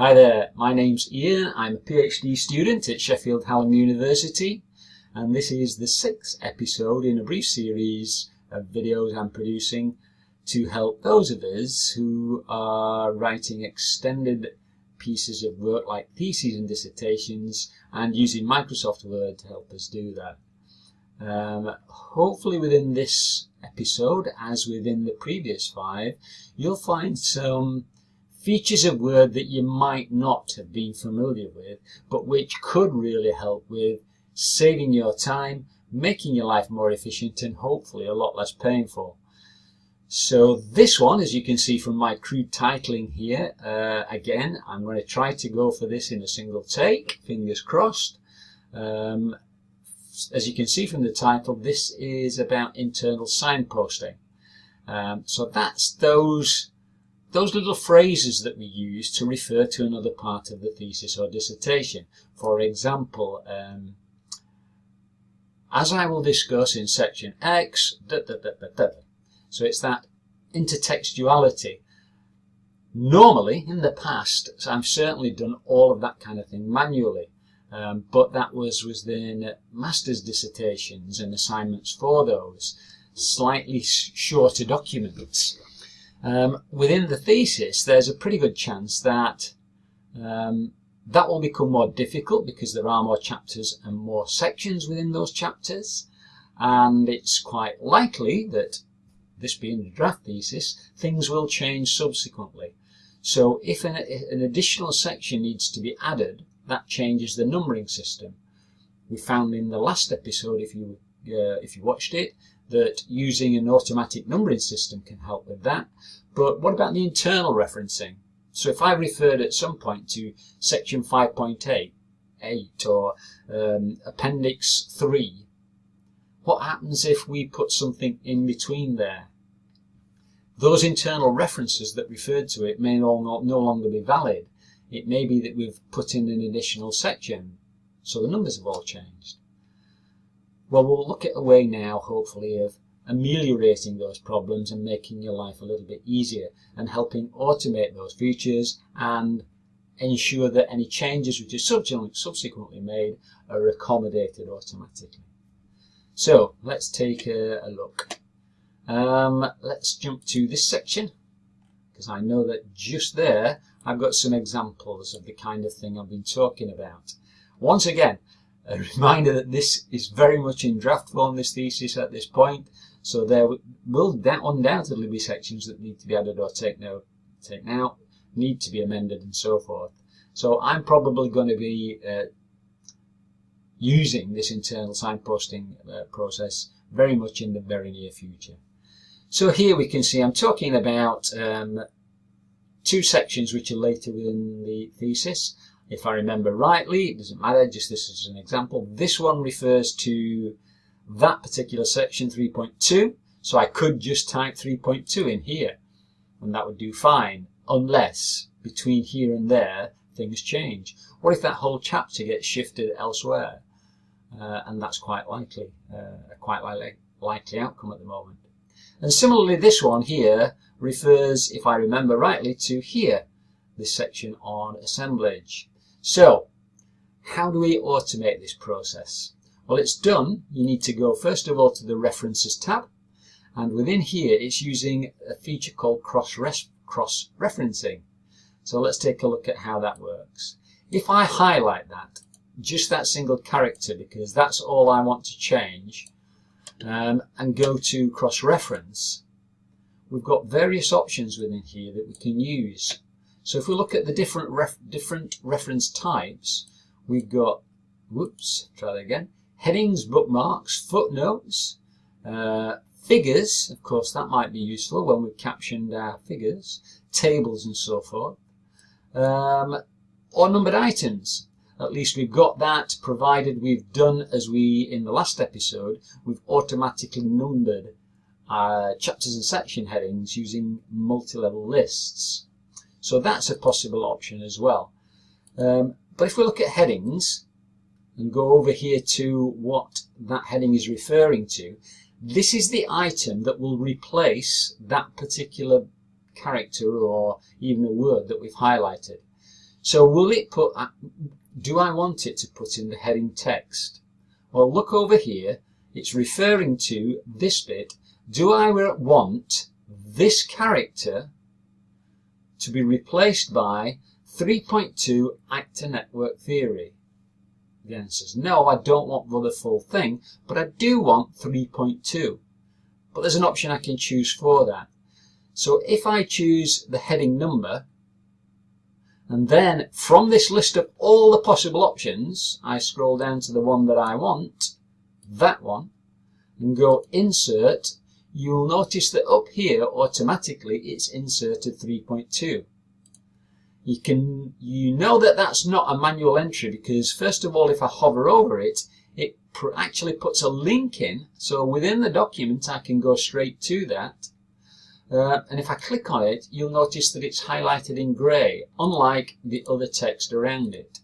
Hi there, my name's Ian. I'm a PhD student at Sheffield Hallam University and this is the sixth episode in a brief series of videos I'm producing to help those of us who are writing extended pieces of work like theses and dissertations and using Microsoft Word to help us do that. Um, hopefully within this episode, as within the previous five, you'll find some features of Word that you might not have been familiar with, but which could really help with saving your time, making your life more efficient, and hopefully a lot less painful. So this one, as you can see from my crude titling here, uh, again, I'm going to try to go for this in a single take, fingers crossed. Um, as you can see from the title, this is about internal signposting. Um, so that's those those little phrases that we use to refer to another part of the thesis or dissertation. For example, um, as I will discuss in section X, da, da, da, so it's that intertextuality. Normally, in the past, I've certainly done all of that kind of thing manually, um, but that was within master's dissertations and assignments for those, slightly shorter documents. Um, within the thesis, there's a pretty good chance that um, that will become more difficult because there are more chapters and more sections within those chapters. And it's quite likely that, this being a draft thesis, things will change subsequently. So if an, an additional section needs to be added, that changes the numbering system. We found in the last episode, if you uh, if you watched it, that using an automatic numbering system can help with that. But what about the internal referencing? So if I referred at some point to section 5.8 8 or um, appendix 3, what happens if we put something in between there? Those internal references that referred to it may no, no longer be valid. It may be that we've put in an additional section, so the numbers have all changed. Well, we'll look at a way now, hopefully, of ameliorating those problems and making your life a little bit easier and helping automate those features and ensure that any changes which are subsequently made are accommodated automatically. So let's take a, a look. Um, let's jump to this section because I know that just there I've got some examples of the kind of thing I've been talking about. Once again, a reminder that this is very much in draft form, this thesis at this point, so there will undoubtedly be sections that need to be added or taken out, taken out, need to be amended and so forth. So I'm probably going to be uh, using this internal signposting uh, process very much in the very near future. So here we can see I'm talking about um, two sections which are later within the thesis. If I remember rightly, it doesn't matter, just this is an example. This one refers to that particular section 3.2, so I could just type 3.2 in here, and that would do fine, unless between here and there things change. What if that whole chapter gets shifted elsewhere? Uh, and that's quite likely, uh, a quite likely, likely outcome at the moment. And similarly, this one here refers, if I remember rightly, to here, this section on assemblage. So, how do we automate this process? Well, it's done. You need to go first of all to the References tab, and within here it's using a feature called cross-referencing. So let's take a look at how that works. If I highlight that, just that single character, because that's all I want to change, um, and go to cross-reference, we've got various options within here that we can use. So if we look at the different ref different reference types, we've got, whoops, try that again, headings, bookmarks, footnotes, uh, figures, of course that might be useful when we've captioned our figures, tables and so forth, um, or numbered items. At least we've got that provided we've done as we, in the last episode, we've automatically numbered uh, chapters and section headings using multi-level lists. So that's a possible option as well. Um, but if we look at headings and go over here to what that heading is referring to, this is the item that will replace that particular character or even a word that we've highlighted. So will it put, uh, do I want it to put in the heading text? Well, look over here. It's referring to this bit. Do I want this character to be replaced by 3.2 actor network theory? The answer is no, I don't want the full thing, but I do want 3.2. But there's an option I can choose for that. So if I choose the heading number, and then from this list of all the possible options, I scroll down to the one that I want, that one, and go insert, you'll notice that up here automatically it's inserted 3.2. You can, you know that that's not a manual entry because first of all if I hover over it, it actually puts a link in, so within the document I can go straight to that uh, and if I click on it, you'll notice that it's highlighted in grey, unlike the other text around it.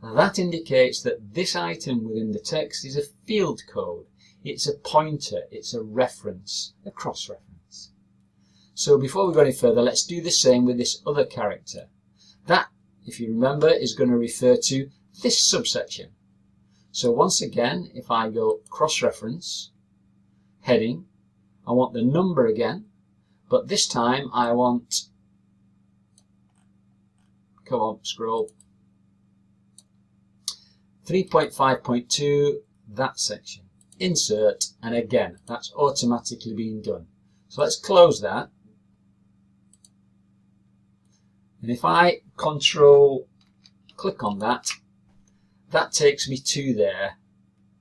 That indicates that this item within the text is a field code. It's a pointer, it's a reference, a cross-reference. So before we go any further, let's do the same with this other character. That, if you remember, is going to refer to this subsection. So once again, if I go cross-reference, heading, I want the number again, but this time I want, come on, scroll, 3.5.2, that section. Insert, and again, that's automatically being done. So let's close that. And if I control click on that, that takes me to there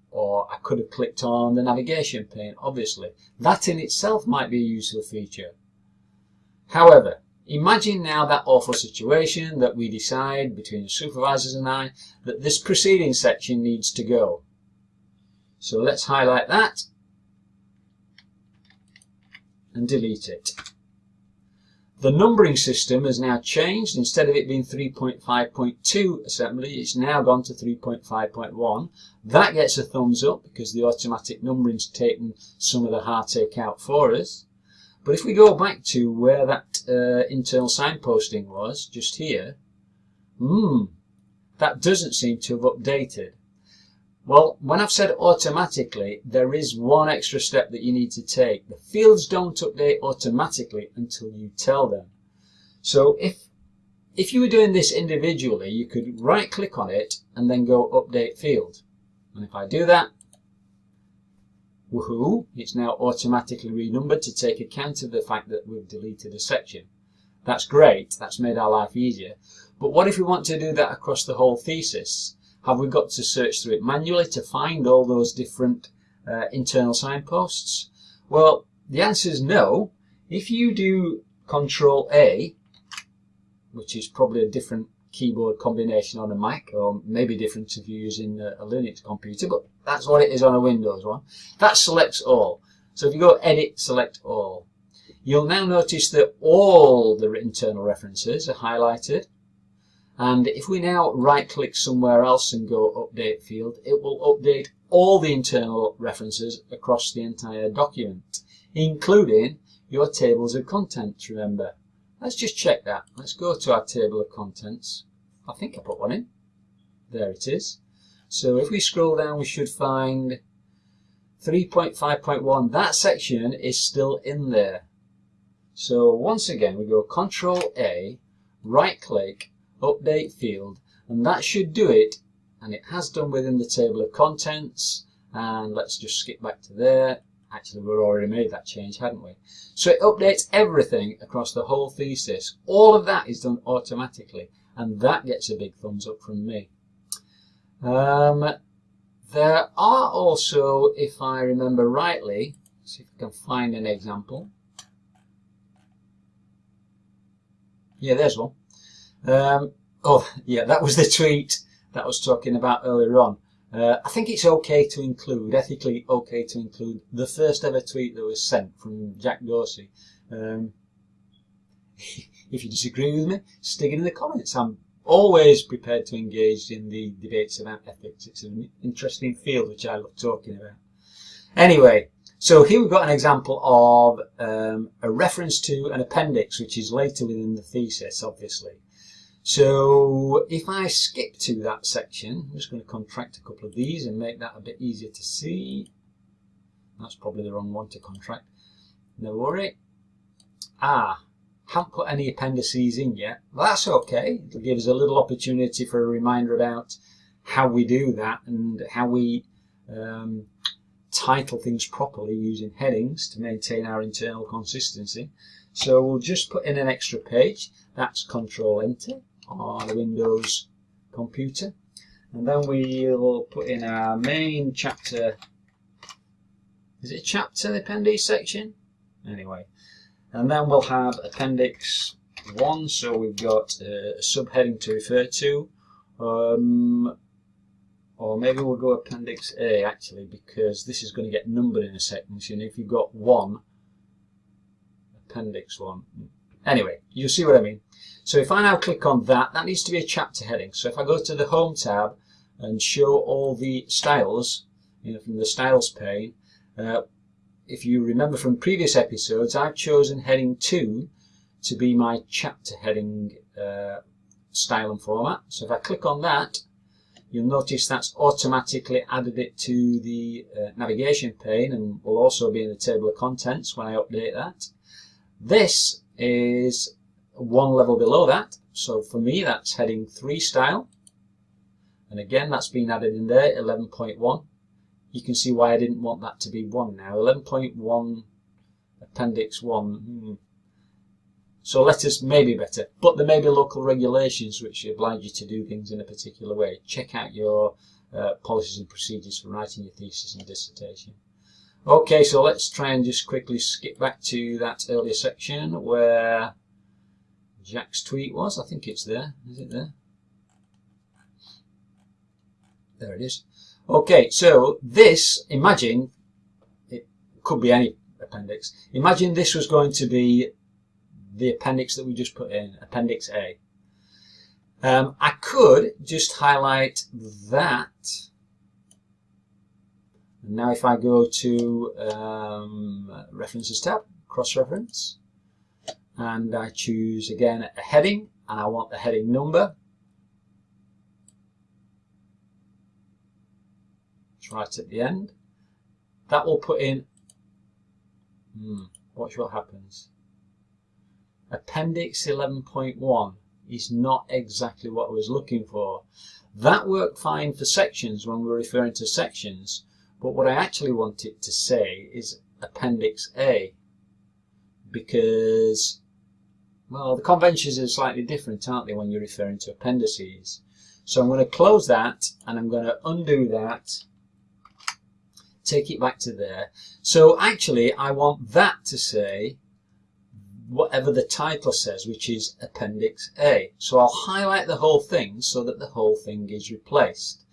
or I could have clicked on the navigation pane, obviously. That in itself might be a useful feature. However, imagine now that awful situation that we decide between the supervisors and I that this preceding section needs to go. So let's highlight that and delete it. The numbering system has now changed. Instead of it being 3.5.2 assembly, it's now gone to 3.5.1. That gets a thumbs up because the automatic numbering's taken some of the heartache out for us. But if we go back to where that uh, internal signposting was, just here, hmm, that doesn't seem to have updated. Well, when I've said automatically, there is one extra step that you need to take. The fields don't update automatically until you tell them. So if, if you were doing this individually, you could right click on it and then go update field. And if I do that, woohoo, it's now automatically renumbered to take account of the fact that we've deleted a section. That's great, that's made our life easier. But what if we want to do that across the whole thesis? Have we got to search through it manually to find all those different uh, internal signposts? Well, the answer is no. If you do Control A, which is probably a different keyboard combination on a Mac, or maybe different if you're using a Linux computer, but that's what it is on a Windows one. That selects all. So if you go Edit, Select All, you'll now notice that all the internal references are highlighted and if we now right click somewhere else and go update field, it will update all the internal references across the entire document, including your tables of contents, remember. Let's just check that. Let's go to our table of contents. I think I put one in. There it is. So if we scroll down, we should find 3.5.1. That section is still in there. So once again, we go Control A, right click, update field. And that should do it. And it has done within the table of contents. And let's just skip back to there. Actually we've already made that change hadn't we? So it updates everything across the whole thesis. All of that is done automatically. And that gets a big thumbs up from me. Um, there are also if I remember rightly see if I can find an example. Yeah there's one um, oh, yeah, that was the tweet that I was talking about earlier on. Uh, I think it's okay to include, ethically okay to include, the first ever tweet that was sent from Jack Dorsey. Um, if you disagree with me, stick it in the comments. I'm always prepared to engage in the debates about ethics. It's an interesting field which I love talking about. Anyway, so here we've got an example of um, a reference to an appendix which is later within the thesis, obviously. So if I skip to that section, I'm just going to contract a couple of these and make that a bit easier to see. That's probably the wrong one to contract. No worry. Ah, haven't put any appendices in yet. That's okay. It'll give us a little opportunity for a reminder about how we do that and how we um, title things properly using headings to maintain our internal consistency. So we'll just put in an extra page. That's Control Enter on the Windows computer. And then we'll put in our main chapter. Is it chapter, the appendix section? Anyway. And then we'll have appendix 1. So we've got a subheading to refer to. Um, or maybe we'll go appendix A actually because this is going to get numbered in a second. So if you've got 1, appendix 1. Anyway, you see what I mean. So if I now click on that, that needs to be a chapter heading. So if I go to the Home tab and show all the styles you know, from the Styles pane, uh, if you remember from previous episodes, I've chosen heading 2 to be my chapter heading uh, style and format. So if I click on that, you'll notice that's automatically added it to the uh, navigation pane and will also be in the table of contents when I update that. This is one level below that. So for me, that's heading 3 style. And again, that's been added in there, 11.1. You can see why I didn't want that to be 1 now. 11.1 appendix 1. Hmm. So letters may be better, but there may be local regulations which oblige you to do things in a particular way. Check out your uh, policies and procedures for writing your thesis and dissertation. Okay, so let's try and just quickly skip back to that earlier section where Jack's tweet was. I think it's there. Is it there? There it is. Okay, so this, imagine, it could be any appendix. Imagine this was going to be the appendix that we just put in, Appendix A. Um, I could just highlight that. And now if I go to um, References tab, cross-reference, and I choose again a heading and I want the heading number. It's right at the end. That will put in, hmm, watch what happens. Appendix 11.1 is not exactly what I was looking for. That worked fine for sections when we're referring to sections, but what I actually want it to say is Appendix A because well, the conventions are slightly different, aren't they, when you're referring to appendices. So I'm going to close that and I'm going to undo that, take it back to there. So actually, I want that to say whatever the title says, which is Appendix A. So I'll highlight the whole thing so that the whole thing is replaced.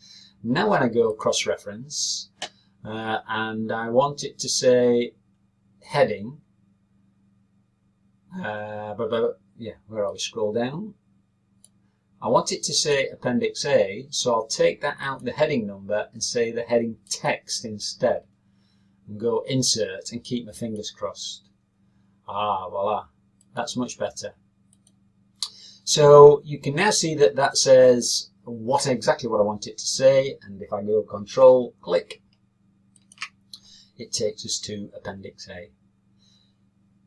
Now when I go cross-reference, uh, and I want it to say heading, uh, but, but, yeah, where are we? Scroll down. I want it to say Appendix A, so I'll take that out the heading number and say the heading text instead. And go Insert and keep my fingers crossed. Ah, voila. That's much better. So you can now see that that says what exactly what I want it to say, and if I go Control, click, it takes us to Appendix A.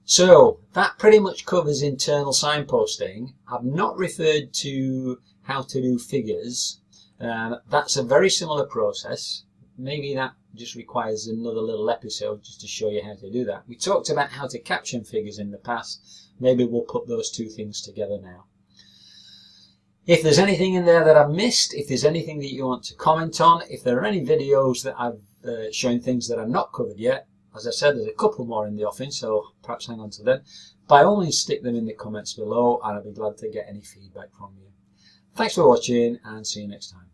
So that pretty much covers internal signposting. I've not referred to how to do figures. Um, that's a very similar process. Maybe that just requires another little episode just to show you how to do that. We talked about how to caption figures in the past. Maybe we'll put those two things together now. If there's anything in there that I've missed, if there's anything that you want to comment on, if there are any videos that I've uh, shown things that I've not covered yet, as I said, there's a couple more in the offing, so perhaps hang on to them. By all means, stick them in the comments below, and I'll be glad to get any feedback from you. Thanks for watching, and see you next time.